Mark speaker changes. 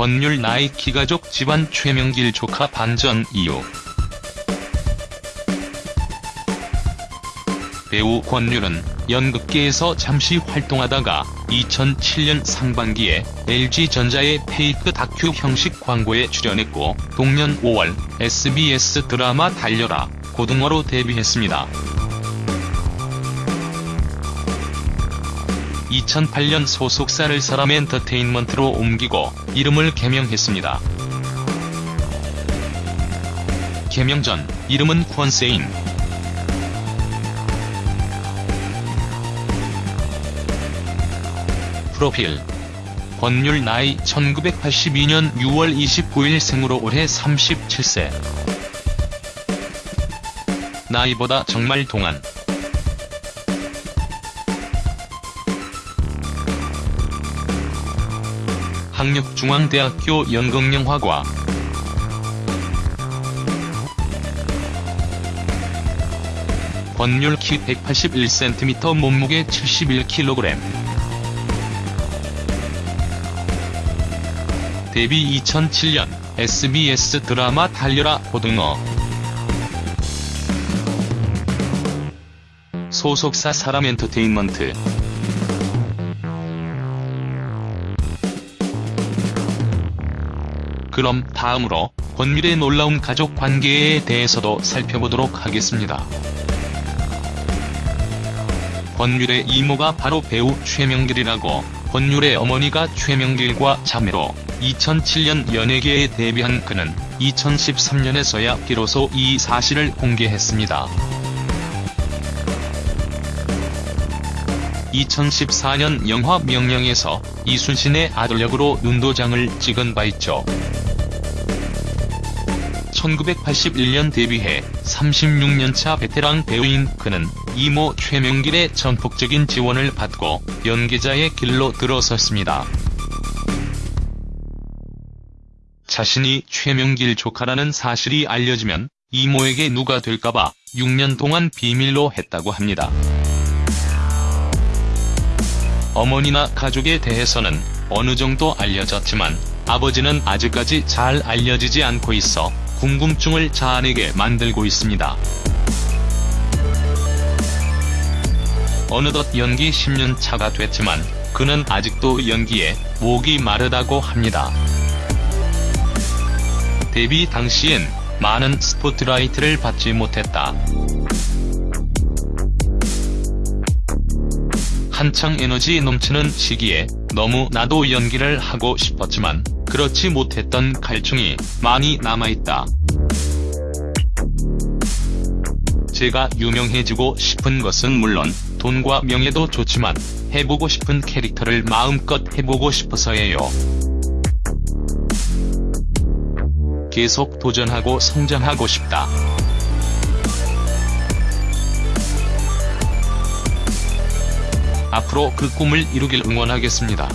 Speaker 1: 권율 나이키 가족 집안 최명길 조카 반전 이유 배우 권율은 연극계에서 잠시 활동하다가 2007년 상반기에 LG전자의 페이크 다큐 형식 광고에 출연했고 동년 5월 SBS 드라마 달려라 고등어로 데뷔했습니다. 2008년 소속사를 사람 엔터테인먼트로 옮기고 이름을 개명했습니다. 개명 전 이름은 콘세인 프로필 권율 나이 1982년 6월 29일 생으로 올해 37세 나이보다 정말 동안 학력중앙대학교 연극영화과. 권율 키 181cm 몸무게 71kg 데뷔 2007년 SBS 드라마 달려라 고등어. 소속사 사람 엔터테인먼트 그럼 다음으로 권율의 놀라운 가족 관계에 대해서도 살펴보도록 하겠습니다. 권율의 이모가 바로 배우 최명길이라고 권율의 어머니가 최명길과 자매로 2007년 연예계에 데뷔한 그는 2013년에서야 비로소 이 사실을 공개했습니다. 2014년 영화 명령에서 이순신의 아들 역으로 눈도장을 찍은 바 있죠. 1981년 데뷔해 36년차 베테랑 배우인 그는 이모 최명길의 전폭적인 지원을 받고 연기자의 길로 들어섰습니다. 자신이 최명길 조카라는 사실이 알려지면 이모에게 누가 될까봐 6년 동안 비밀로 했다고 합니다. 어머니나 가족에 대해서는 어느 정도 알려졌지만 아버지는 아직까지 잘 알려지지 않고 있어 궁금증을 자아내게 만들고 있습니다. 어느덧 연기 10년 차가 됐지만 그는 아직도 연기에 목이 마르다고 합니다. 데뷔 당시엔 많은 스포트라이트를 받지 못했다. 한창 에너지 넘치는 시기에 너무 나도 연기를 하고 싶었지만 그렇지 못했던 갈증이 많이 남아있다. 제가 유명해지고 싶은 것은 물론 돈과 명예도 좋지만 해보고 싶은 캐릭터를 마음껏 해보고 싶어서예요. 계속 도전하고 성장하고 싶다. 앞으로 그 꿈을 이루길 응원하겠습니다.